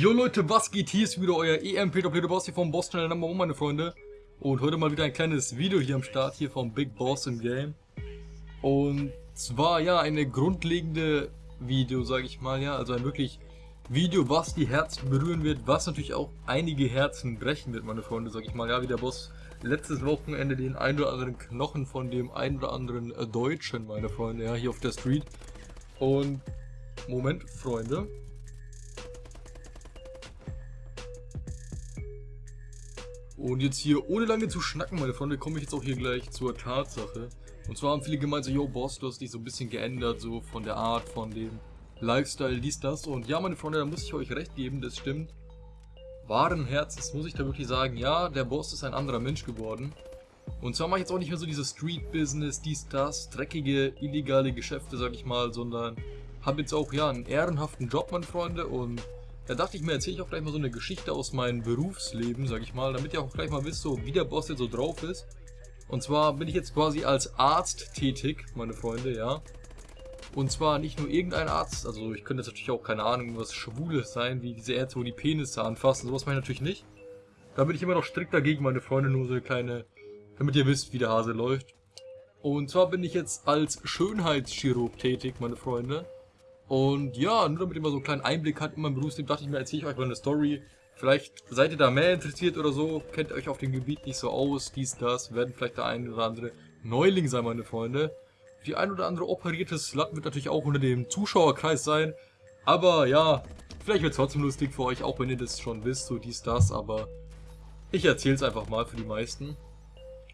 Jo Leute, was geht? Hier ist wieder euer EM Peter Peter Boss hier vom Boss Channel Number One, meine Freunde. Und heute mal wieder ein kleines Video hier am Start, hier vom Big Boss im Game. Und zwar, ja, eine grundlegende Video, sage ich mal, ja, also ein wirklich Video, was die Herzen berühren wird, was natürlich auch einige Herzen brechen wird, meine Freunde, sage ich mal, ja, wie der Boss letztes Wochenende den ein oder anderen Knochen von dem ein oder anderen äh, Deutschen, meine Freunde, ja, hier auf der Street. Und, Moment, Freunde, Und jetzt hier, ohne lange zu schnacken, meine Freunde, komme ich jetzt auch hier gleich zur Tatsache. Und zwar haben viele gemeint so, yo Boss, du hast dich so ein bisschen geändert, so von der Art, von dem Lifestyle, dies, das. Und ja, meine Freunde, da muss ich euch recht geben, das stimmt. Wahren Herzens muss ich da wirklich sagen, ja, der Boss ist ein anderer Mensch geworden. Und zwar mache ich jetzt auch nicht mehr so dieses Street-Business, dies, das, dreckige, illegale Geschäfte, sag ich mal, sondern habe jetzt auch, ja, einen ehrenhaften Job, meine Freunde, und da dachte ich mir, erzähle ich auch gleich mal so eine Geschichte aus meinem Berufsleben, sag ich mal, damit ihr auch gleich mal wisst, so wie der Boss jetzt so drauf ist. Und zwar bin ich jetzt quasi als Arzt tätig, meine Freunde, ja. Und zwar nicht nur irgendein Arzt, also ich könnte jetzt natürlich auch, keine Ahnung, was Schwules sein, wie diese Ärzte, wo die Penisse anfassen, sowas meine ich natürlich nicht. Da bin ich immer noch strikt dagegen, meine Freunde, nur so eine kleine, damit ihr wisst, wie der Hase läuft. Und zwar bin ich jetzt als Schönheitschirurg tätig, meine Freunde. Und ja, nur damit ihr mal so einen kleinen Einblick habt in mein Berufsleben, dachte ich mir, erzähle ich euch mal eine Story. Vielleicht seid ihr da mehr interessiert oder so, kennt euch auf dem Gebiet nicht so aus, dies, das, werden vielleicht der ein oder andere Neuling sein, meine Freunde. Die ein oder andere operierte Slut wird natürlich auch unter dem Zuschauerkreis sein. Aber ja, vielleicht wird es trotzdem lustig für euch, auch wenn ihr das schon wisst, so dies, das, aber ich erzähle es einfach mal für die meisten.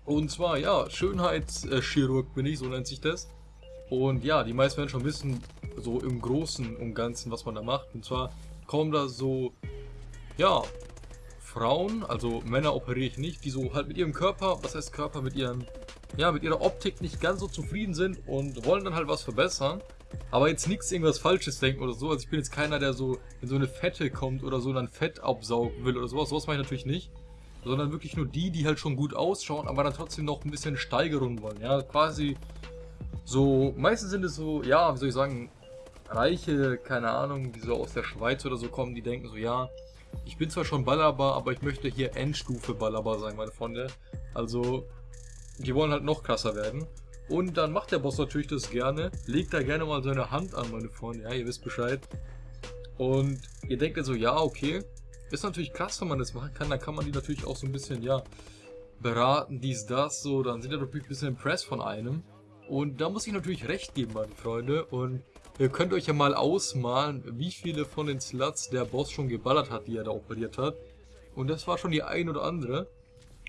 Und zwar, ja, Schönheitschirurg bin ich, so nennt sich das. Und ja, die meisten werden schon wissen, so im Großen und Ganzen, was man da macht. Und zwar kommen da so, ja, Frauen, also Männer operiere ich nicht, die so halt mit ihrem Körper, was heißt Körper, mit ihren, ja, mit ihrer Optik nicht ganz so zufrieden sind und wollen dann halt was verbessern. Aber jetzt nichts irgendwas Falsches denken oder so. Also ich bin jetzt keiner, der so in so eine Fette kommt oder so dann Fett absaugen will oder sowas. Sowas mache ich natürlich nicht. Sondern wirklich nur die, die halt schon gut ausschauen, aber dann trotzdem noch ein bisschen Steigerung wollen. Ja, quasi so, meistens sind es so, ja, wie soll ich sagen, Reiche, keine Ahnung, die so aus der Schweiz oder so kommen, die denken so, ja, ich bin zwar schon Ballerbar, aber ich möchte hier Endstufe Ballerbar sein, meine Freunde. Also, die wollen halt noch krasser werden. Und dann macht der Boss natürlich das gerne, legt da gerne mal seine Hand an, meine Freunde, ja, ihr wisst Bescheid. Und ihr denkt so, ja, okay, ist natürlich krass, wenn man das machen kann, dann kann man die natürlich auch so ein bisschen, ja, beraten, dies, das, so, dann sind die natürlich ein bisschen impressed von einem. Und da muss ich natürlich recht geben, meine Freunde. Und ihr könnt euch ja mal ausmalen, wie viele von den Sluts der Boss schon geballert hat, die er da operiert hat. Und das war schon die ein oder andere.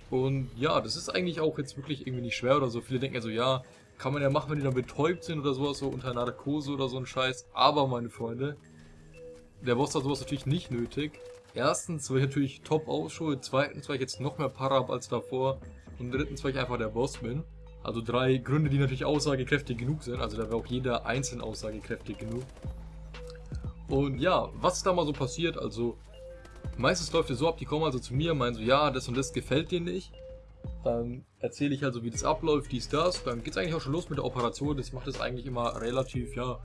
Und ja, das ist eigentlich auch jetzt wirklich irgendwie nicht schwer oder so. Viele denken ja so, ja, kann man ja machen, wenn die dann betäubt sind oder sowas, so unter Narkose oder so ein Scheiß. Aber, meine Freunde, der Boss hat sowas natürlich nicht nötig. Erstens, weil ich natürlich top ausschaue. Zweitens, weil ich jetzt noch mehr Para habe als davor. Und drittens, weil ich einfach der Boss bin. Also drei Gründe, die natürlich aussagekräftig genug sind. Also da wäre auch jeder einzeln aussagekräftig genug. Und ja, was da mal so passiert? Also meistens läuft es so ab, die kommen also zu mir, meinen so, ja, das und das gefällt dir nicht. Dann erzähle ich also, wie das abläuft, dies, das. Dann geht es eigentlich auch schon los mit der Operation. Das macht es eigentlich immer relativ, ja,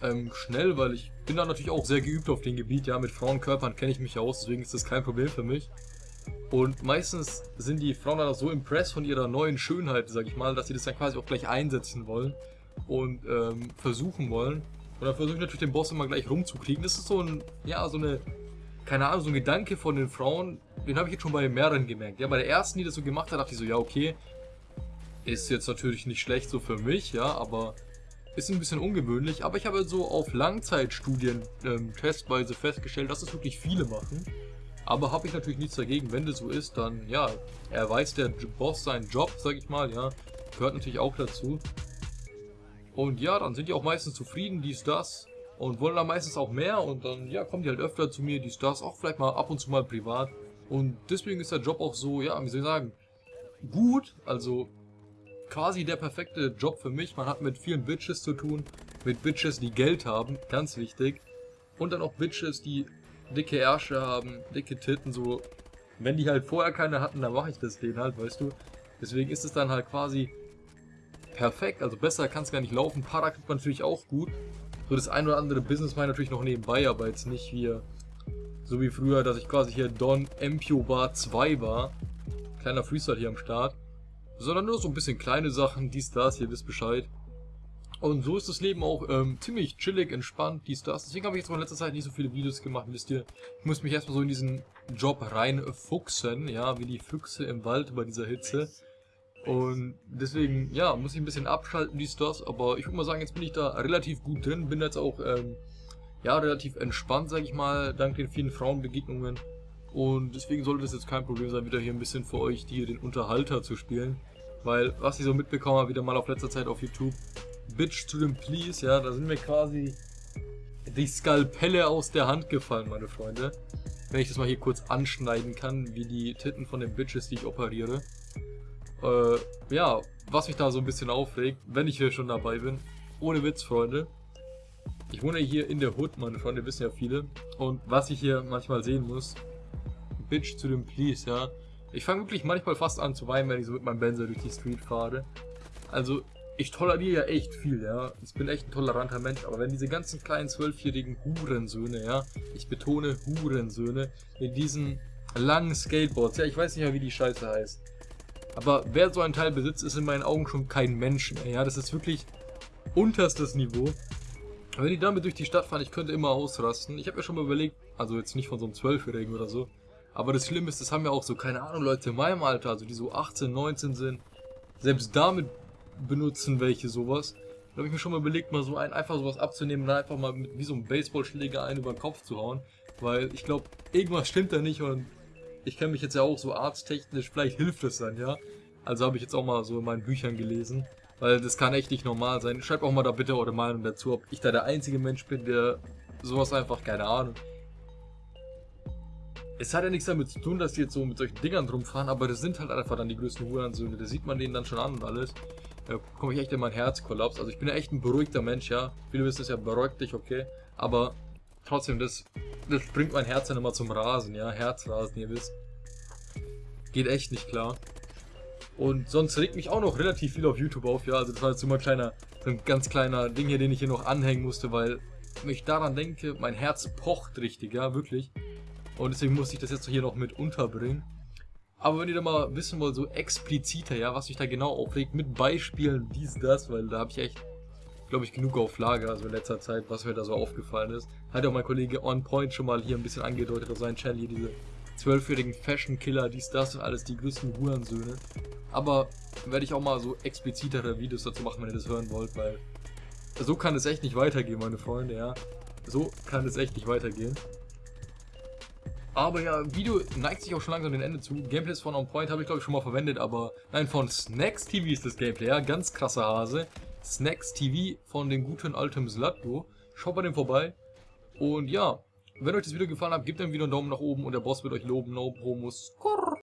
ähm, schnell, weil ich bin da natürlich auch sehr geübt auf dem Gebiet. Ja, mit Frauenkörpern kenne ich mich aus, deswegen ist das kein Problem für mich. Und meistens sind die Frauen dann auch so impressed von ihrer neuen Schönheit, sag ich mal, dass sie das dann quasi auch gleich einsetzen wollen und ähm, versuchen wollen. Und dann versuche ich natürlich den Boss immer gleich rumzukriegen. Das ist so ein, ja, so eine, keine Ahnung, so ein Gedanke von den Frauen, den habe ich jetzt schon bei mehreren gemerkt. Ja, bei der ersten, die das so gemacht hat, dachte ich so, ja, okay, ist jetzt natürlich nicht schlecht so für mich, ja, aber ist ein bisschen ungewöhnlich. Aber ich habe so auf Langzeitstudien ähm, testweise festgestellt, dass es wirklich viele machen. Aber habe ich natürlich nichts dagegen, wenn das so ist, dann ja, er weiß der Boss seinen Job, sag ich mal, ja, gehört natürlich auch dazu. Und ja, dann sind die auch meistens zufrieden, dies, das und wollen dann meistens auch mehr und dann, ja, kommen die halt öfter zu mir, dies, das, auch vielleicht mal ab und zu mal privat. Und deswegen ist der Job auch so, ja, wie soll ich sagen, gut, also quasi der perfekte Job für mich. Man hat mit vielen Bitches zu tun, mit Bitches, die Geld haben, ganz wichtig. Und dann auch Bitches, die dicke Ärsche haben, dicke Titten, so. Wenn die halt vorher keine hatten, dann mache ich das denen halt, weißt du. Deswegen ist es dann halt quasi perfekt, also besser kann es gar nicht laufen. Para kriegt man natürlich auch gut. So das ein oder andere Business mache natürlich noch nebenbei, aber jetzt nicht wie So wie früher, dass ich quasi hier Don Empio Bar 2 war. Kleiner Freestyle hier am Start. Sondern nur so ein bisschen kleine Sachen, dies, das, ihr wisst Bescheid. Und so ist das Leben auch ähm, ziemlich chillig, entspannt, dies, das. Deswegen habe ich jetzt in letzter Zeit nicht so viele Videos gemacht, wisst ihr. Ich muss mich erstmal so in diesen Job reinfuchsen, ja, wie die Füchse im Wald bei dieser Hitze. Und deswegen, ja, muss ich ein bisschen abschalten, dies, das. Aber ich würde mal sagen, jetzt bin ich da relativ gut drin. Bin jetzt auch, ähm, ja, relativ entspannt, sag ich mal, dank den vielen Frauenbegegnungen. Und deswegen sollte es jetzt kein Problem sein, wieder hier ein bisschen für euch hier den Unterhalter zu spielen. Weil, was ich so mitbekommen habe, wieder mal auf letzter Zeit auf YouTube, Bitch to them please, ja, da sind mir quasi die Skalpelle aus der Hand gefallen, meine Freunde. Wenn ich das mal hier kurz anschneiden kann, wie die Titten von den Bitches, die ich operiere. Äh, ja, was mich da so ein bisschen aufregt, wenn ich hier schon dabei bin. Ohne Witz, Freunde. Ich wohne hier in der Hood, meine Freunde, wissen ja viele. Und was ich hier manchmal sehen muss, Bitch to them please, ja. Ich fange wirklich manchmal fast an zu weinen, wenn ich so mit meinem Benzer durch die Street fahre. Also, ich toleriere ja echt viel, ja. Ich bin echt ein toleranter Mensch, aber wenn diese ganzen kleinen zwölfjährigen Hurensöhne, ja, ich betone Hurensöhne, in diesen langen Skateboards, ja, ich weiß nicht mehr, wie die Scheiße heißt. Aber wer so ein Teil besitzt, ist in meinen Augen schon kein Mensch mehr, ja. Das ist wirklich unterstes Niveau. Wenn die damit durch die Stadt fahren, ich könnte immer ausrasten. Ich habe mir schon mal überlegt, also jetzt nicht von so einem Zwölfjährigen oder so, aber das Schlimme ist, das haben ja auch so, keine Ahnung, Leute in meinem Alter, also die so 18, 19 sind. Selbst damit benutzen welche sowas. Da habe ich mir schon mal überlegt, mal so ein, einfach sowas abzunehmen und einfach mal mit wie so einem Baseballschläger einen über den Kopf zu hauen. Weil ich glaube, irgendwas stimmt da nicht und ich kenne mich jetzt ja auch so arzttechnisch, vielleicht hilft es dann, ja. Also habe ich jetzt auch mal so in meinen Büchern gelesen. Weil das kann echt nicht normal sein. Schreibt auch mal da bitte eure Meinung dazu, ob ich da der einzige Mensch bin, der sowas einfach, keine Ahnung. Es hat ja nichts damit zu tun, dass die jetzt so mit solchen Dingern rumfahren, aber das sind halt einfach dann die größten Hurensöhne. Das sieht man denen dann schon an und alles. Da komme ich echt in mein Herzkollaps. Also ich bin ja echt ein beruhigter Mensch, ja. Viele wissen es ja, beruhigt dich, okay. Aber trotzdem, das, das bringt mein Herz dann immer zum Rasen, ja. Herzrasen, ihr wisst. Geht echt nicht klar. Und sonst regt mich auch noch relativ viel auf YouTube auf, ja. Also das war jetzt immer ein kleiner, so ein ganz kleiner Ding hier, den ich hier noch anhängen musste, weil ich daran denke, mein Herz pocht richtig, ja, wirklich. Und deswegen musste ich das jetzt hier noch mit unterbringen. Aber wenn ihr da mal wissen wollt, so expliziter, ja, was mich da genau aufregt, mit Beispielen, dies, das, weil da habe ich echt, glaube ich, genug auf Lager, also in letzter Zeit, was mir da so aufgefallen ist. Hat auch mein Kollege On Point schon mal hier ein bisschen angedeutet auf seinem Channel, hier diese zwölfjährigen Fashion-Killer, dies, das und alles, die größten Hurensöhne. Aber werde ich auch mal so explizitere Videos dazu machen, wenn ihr das hören wollt, weil so kann es echt nicht weitergehen, meine Freunde, ja. So kann es echt nicht weitergehen. Aber ja, Video neigt sich auch schon langsam dem Ende zu. Gameplays von On Point habe ich glaube ich schon mal verwendet, aber nein, von Snacks TV ist das Gameplay, ja, ganz krasser Hase. Snacks TV von dem guten alten Zlatko. Schaut bei dem vorbei. Und ja, wenn euch das Video gefallen hat, gebt dem Video einen Daumen nach oben und der Boss wird euch loben. No Promos.